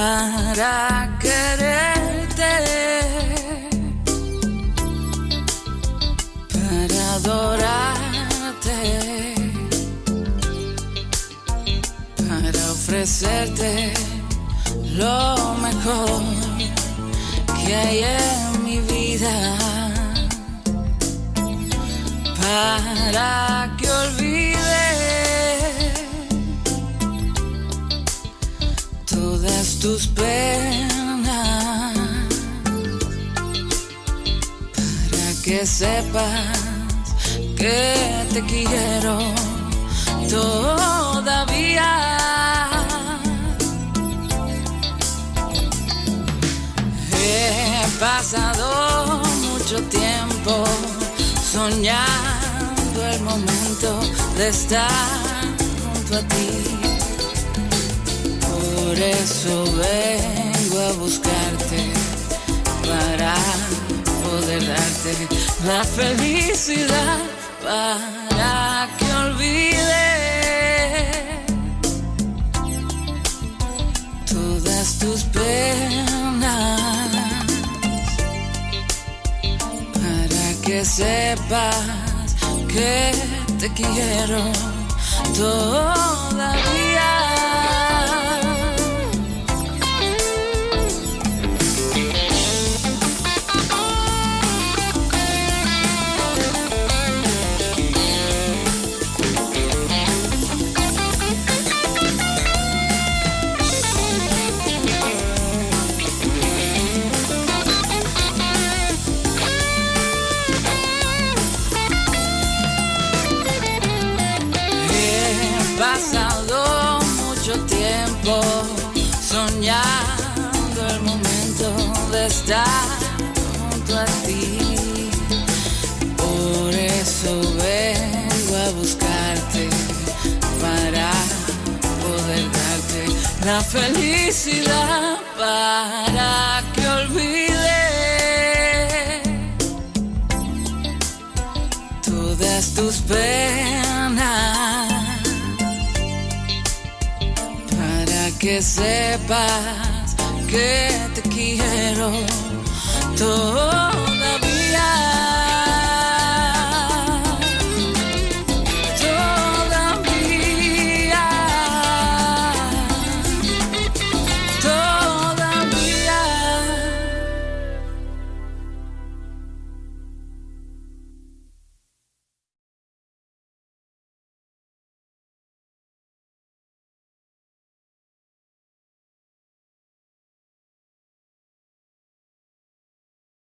para quererte, para adorarte, para ofrecerte lo mejor que hay en mi vida, para que todas tus penas, para que sepas que te quiero todavía. He pasado mucho tiempo soñando el momento de estar junto a ti. Por eso vengo a buscarte para poder darte la felicidad para que olvide todas tus penas para que sepas que te quiero todavía. Pasado mucho tiempo soñando el momento de estar junto a ti. Por eso vengo a buscarte para poder darte la felicidad para que olvide todas tus penas que sepas que te quiero. Todo